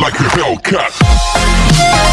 like a Hellcat.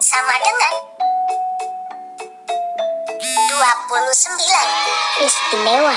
sama dengan 29. Istimewa.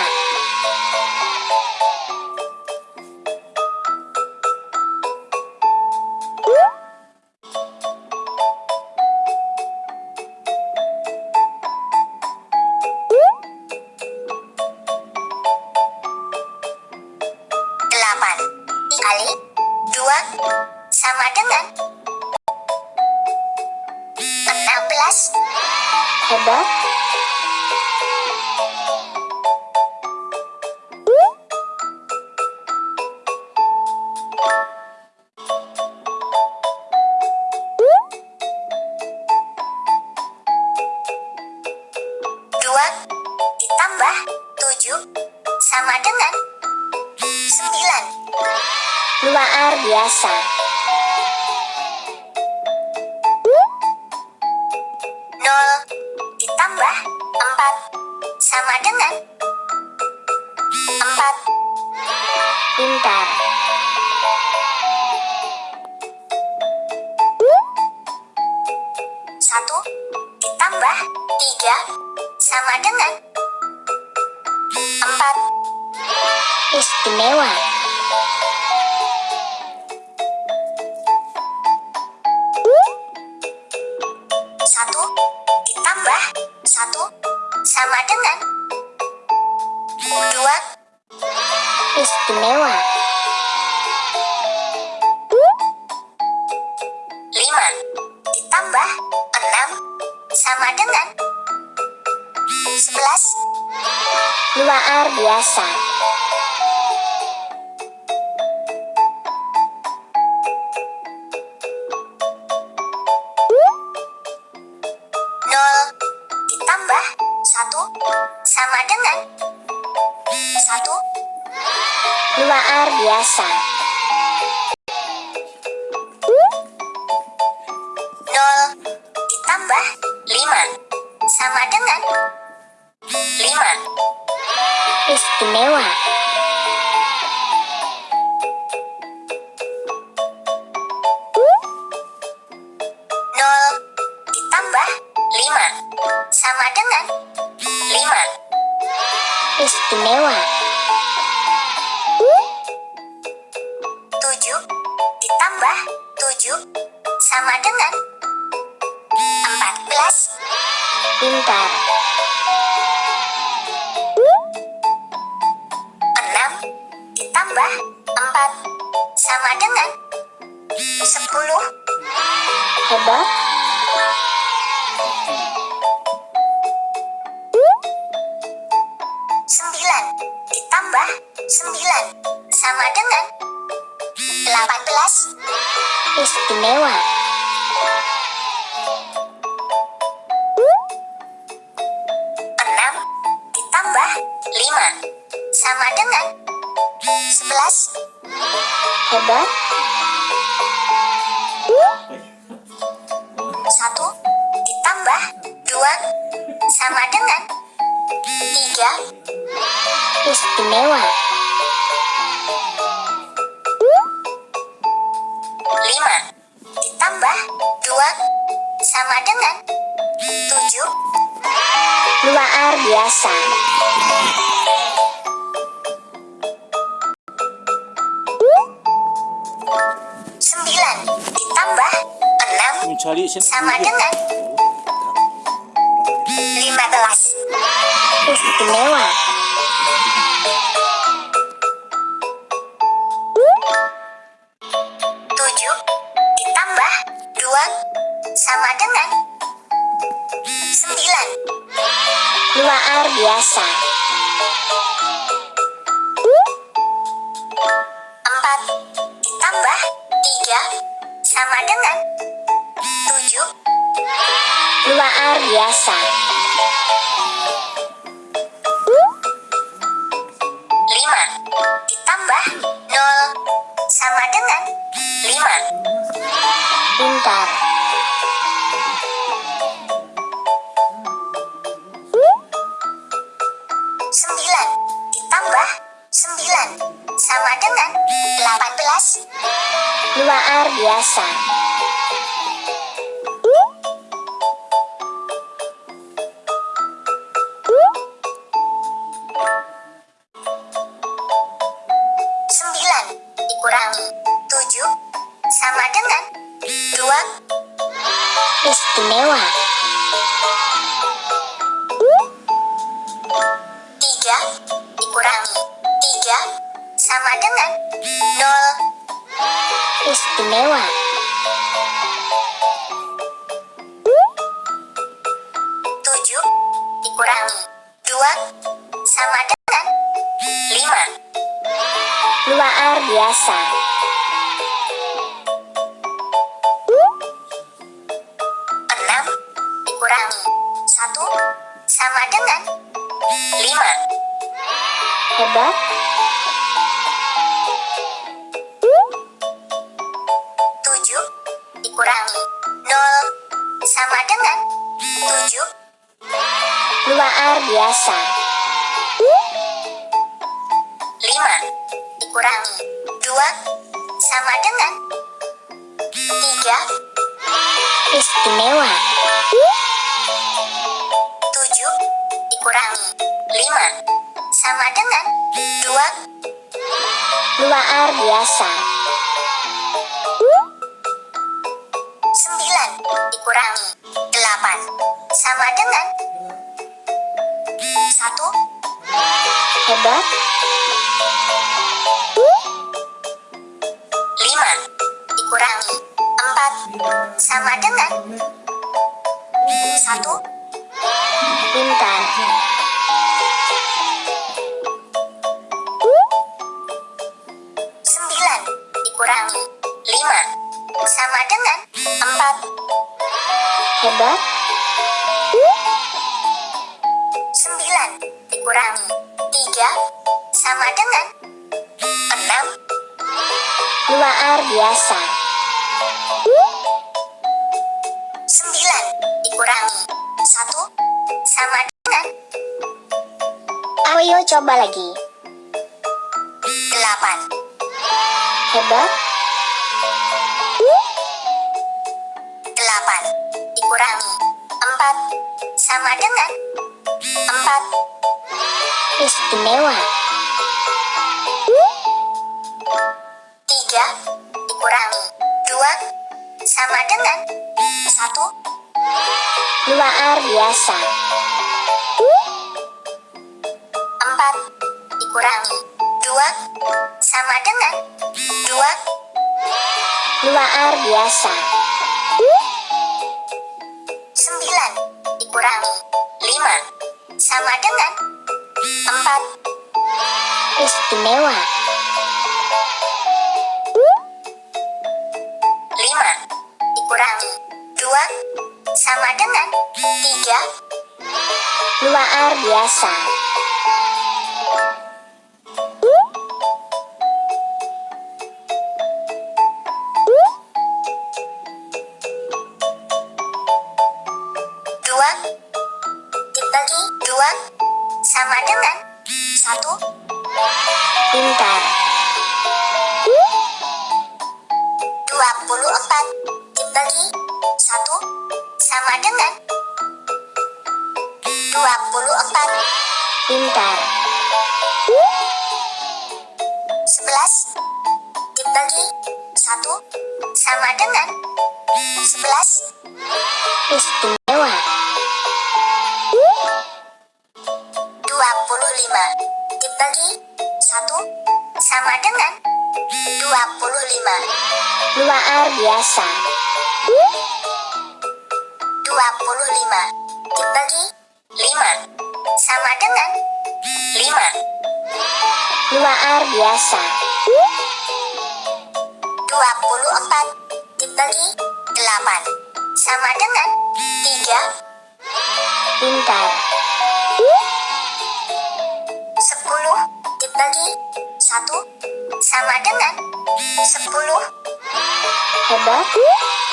ditambah 3 sama dengan 4. Istimewa. luar biasa. Nol ditambah satu sama dengan satu luar biasa. istimewa. 5 ditambah 2 sama dengan 7 luar biasa. Sembilan ditambah enam sama dengan dua sama dengan sembilan. Luar biasa. Empat ditambah tiga sama dengan tujuh. Luar biasa. Luar biasa. Istimewa. Tujuh Luar biasa. Lima dikurangi dua sama dengan tiga. Istimewa. Tujuh dikurangi lima sama dengan dua. Luar biasa. Sembilan dikurangi delapan sama dengan satu. Hebat. 1 sama dengan Ayo coba lagi. 8 Hebat. 8 dikurangi. 4 sama dengan 4 Istimewa. 3 dikurangi. 2 sama dengan 1 Luar biasa. Empat dikurangi dua sama dengan dua. Luar biasa. Sembilan dikurangi lima sama dengan empat. Istimewa. Luar biasa. Dibagi 1 sama dengan 25 Luar biasa. 25 dibagi 5 sama dengan 5 Luar biasa. 24 dibagi 8 sama dengan 3 Pintar. Dibagi 1 sama dengan 10 Hebat. 14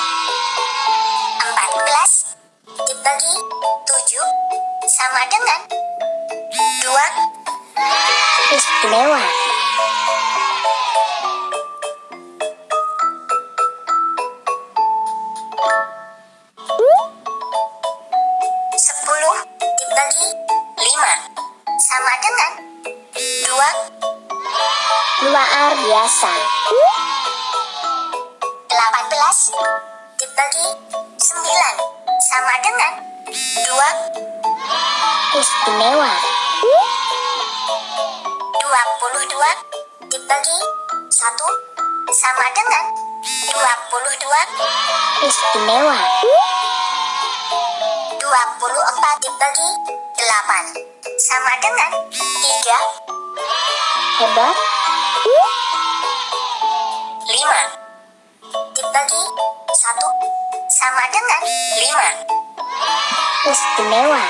Istimewa. dua puluh dua dibagi satu sama dengan dua puluh dua Istimewa. dua puluh empat dibagi delapan sama dengan tiga Hebat. lima dibagi satu sama dengan lima Istimewa.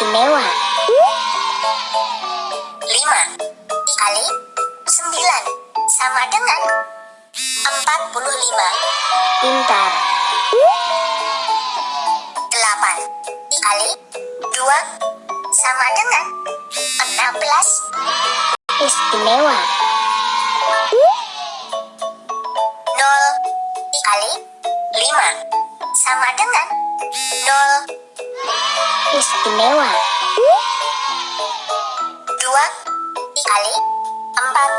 Istimewa. lima dikali sembilan. Sama dengan empat puluh lima. Pintar. delapan dikali dua. Sama dengan enam belas. Istimewa. nol dikali lima. Sama dengan nol Istimewa. dua dikali empat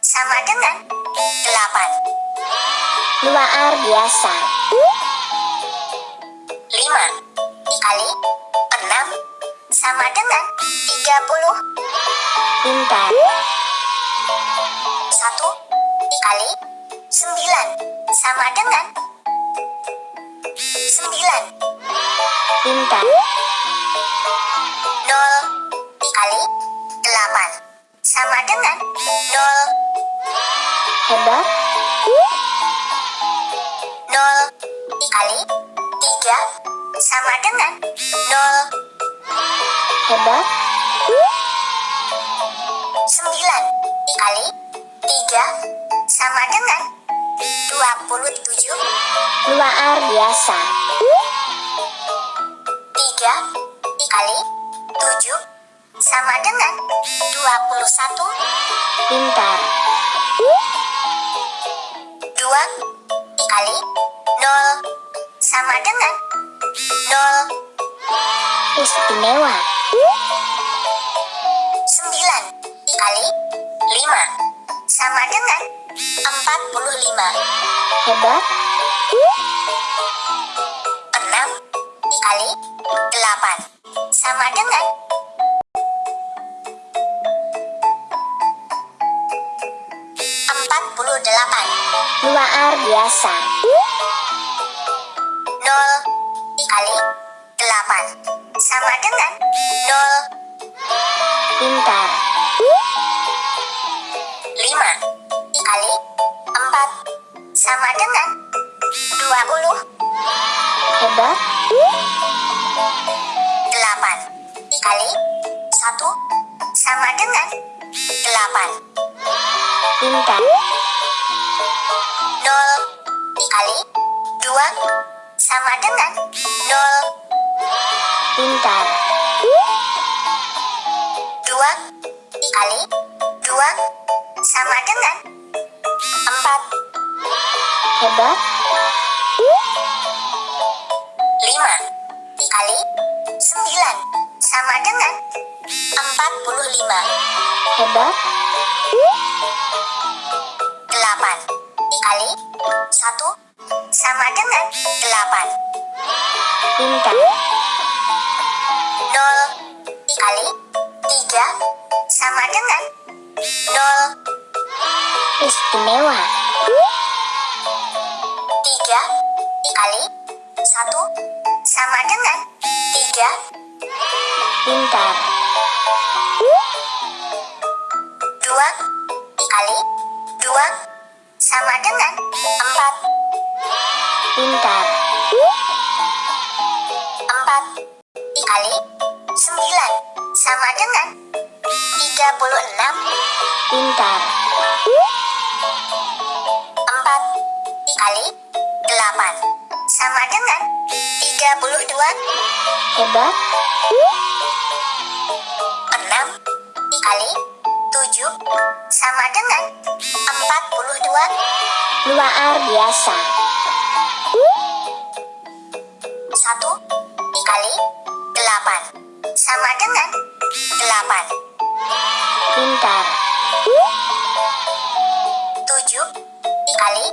sama dengan delapan Luar biasa. Luar biasa. tiga dikali tujuh sama dengan dua puluh satu Pintar. dua dikali nol sama dengan nol Istimewa. sembilan dikali lima sama dengan empat puluh lima Hebat. Enam dikali delapan. Sama dengan empat puluh delapan. Luar biasa. nol dikali delapan. Sama dengan nol. Pintar. Sama dengan nol. Pintar. Dua dikali dua sama dengan empat. Hebat. Istimewa. Tiga dua. Hebat. Enam dikali tujuh sama dengan empat puluh dua. Luar biasa. Satu dikali delapan sama dengan delapan. Pintar. Tujuh dikali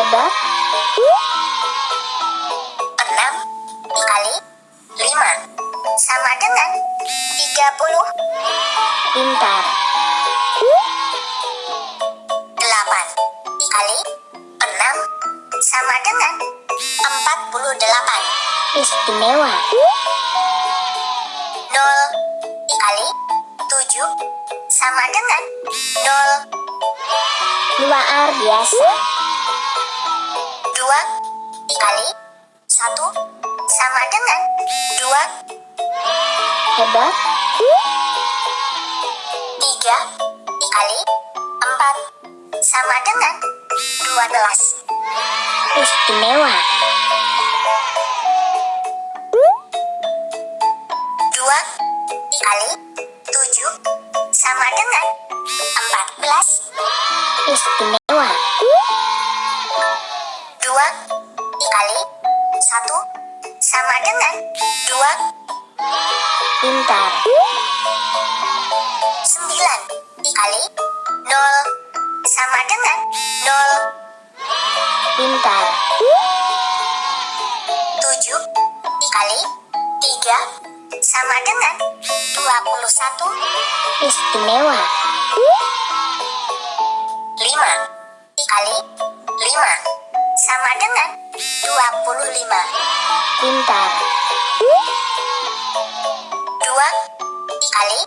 Hebat. Enam dikali lima sama dengan tiga puluh. Pintar. Delapan dikali enam sama dengan empat puluh delapan. Istimewa. Hebat. Tiga dikali empat sama dengan dua belas. Istimewa. Dua dikali tujuh sama dengan empat belas. Istimewa. 3 sama dengan 21 istimewa. 5 kali 5 sama dengan 25 pintar. 2 kali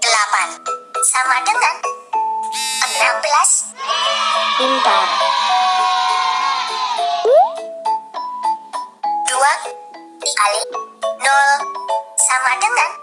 8 sama dengan 16 pintar. 2 dikali sama dengan